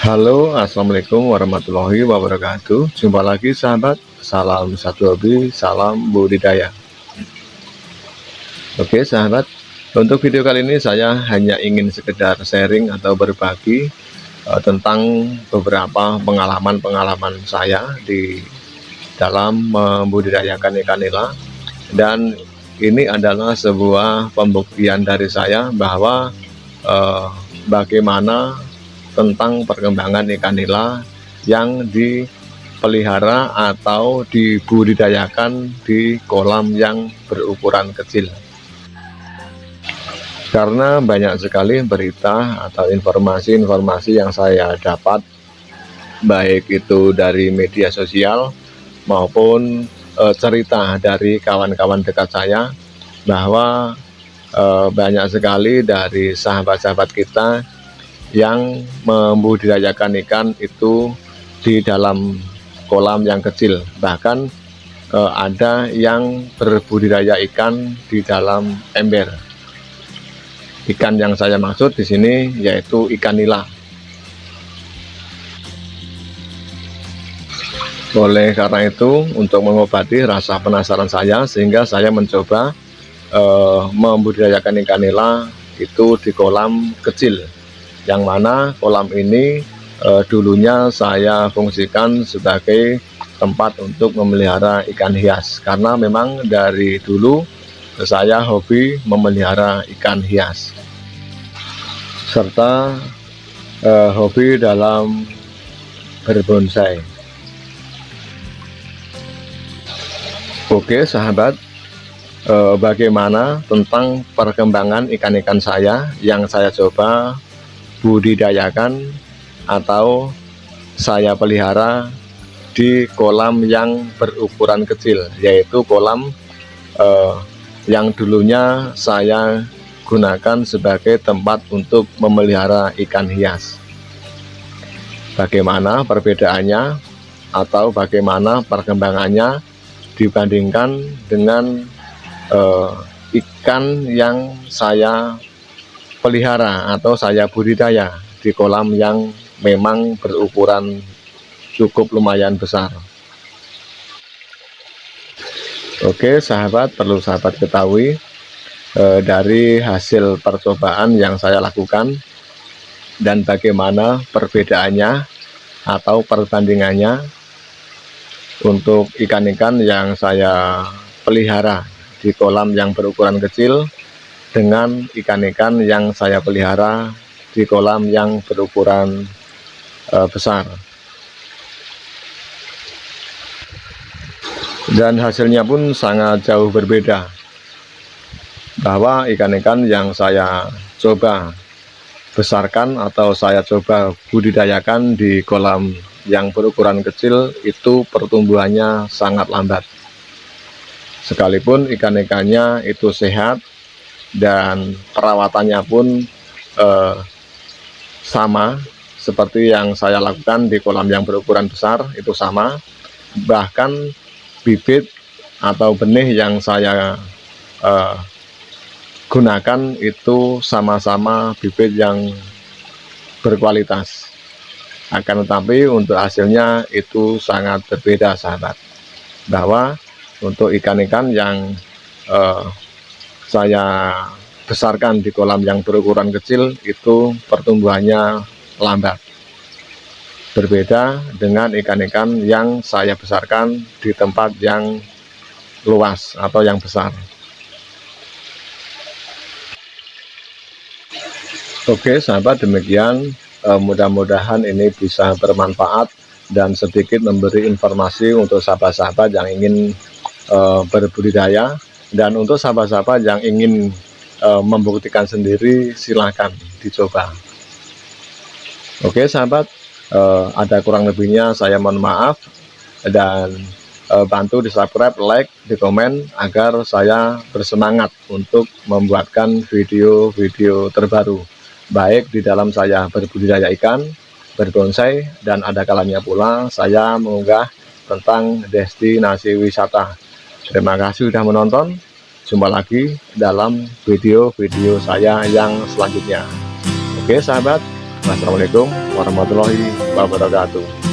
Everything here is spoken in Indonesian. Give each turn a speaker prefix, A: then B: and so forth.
A: Halo Assalamualaikum warahmatullahi wabarakatuh. Jumpa lagi sahabat. Salam satu hobi Salam budidaya. Oke sahabat. Untuk video kali ini saya hanya ingin sekedar sharing atau berbagi uh, Tentang beberapa pengalaman-pengalaman saya Di dalam membudidayakan ikan nila Dan ini adalah sebuah pembuktian dari saya bahwa uh, Bagaimana tentang perkembangan ikan nila yang dipelihara atau dibudidayakan di kolam yang berukuran kecil. Karena banyak sekali berita atau informasi-informasi yang saya dapat baik itu dari media sosial maupun e, cerita dari kawan-kawan dekat saya bahwa e, banyak sekali dari sahabat-sahabat kita yang membudidayakan ikan itu di dalam kolam yang kecil. Bahkan eh, ada yang berbudidaya ikan di dalam ember. Ikan yang saya maksud di sini yaitu ikan nila. Oleh karena itu untuk mengobati rasa penasaran saya sehingga saya mencoba eh, membudidayakan ikan nila itu di kolam kecil yang mana kolam ini e, dulunya saya fungsikan sebagai tempat untuk memelihara ikan hias. Karena memang dari dulu saya hobi memelihara ikan hias. Serta e, hobi dalam berbonsai. Oke sahabat. E, bagaimana tentang perkembangan ikan-ikan saya yang saya coba budidayakan atau saya pelihara di kolam yang berukuran kecil yaitu kolam eh, yang dulunya saya gunakan sebagai tempat untuk memelihara ikan hias. Bagaimana perbedaannya atau bagaimana perkembangannya dibandingkan dengan eh, ikan yang saya pelihara atau saya budidaya di kolam yang memang berukuran cukup lumayan besar. Oke sahabat perlu sahabat ketahui eh, dari hasil percobaan yang saya lakukan dan bagaimana perbedaannya atau perbandingannya untuk ikan-ikan yang saya pelihara di kolam yang berukuran kecil dengan ikan-ikan yang saya pelihara di kolam yang berukuran uh, besar. Dan hasilnya pun sangat jauh berbeda bahwa ikan-ikan yang saya coba besarkan atau saya coba budidayakan di kolam yang berukuran kecil itu pertumbuhannya sangat lambat. Sekalipun ikan-ikannya itu sehat dan perawatannya pun eh, sama seperti yang saya lakukan di kolam yang berukuran besar itu sama. Bahkan bibit atau benih yang saya eh, gunakan itu sama-sama bibit yang berkualitas. Akan tetapi untuk hasilnya itu sangat berbeda sahabat. Bahwa untuk ikan-ikan yang eh, saya besarkan di kolam yang berukuran kecil itu pertumbuhannya lambat. Berbeda dengan ikan-ikan yang saya besarkan di tempat yang luas atau yang besar. Oke sahabat demikian eh, mudah-mudahan ini bisa bermanfaat dan sedikit memberi informasi untuk sahabat-sahabat yang ingin uh, berbudidaya dan untuk sahabat-sahabat yang ingin uh, membuktikan sendiri silahkan dicoba. Oke sahabat uh, ada kurang lebihnya saya mohon maaf. Dan uh, bantu di subscribe like di komen agar saya bersemangat untuk membuatkan video-video terbaru. Baik di dalam saya berbudidaya ikan berbonsai dan ada kalanya pula saya mengunggah tentang destinasi wisata Terima kasih sudah menonton. Jumpa lagi dalam video-video saya yang selanjutnya. Oke sahabat, Wassalamualaikum warahmatullahi wabarakatuh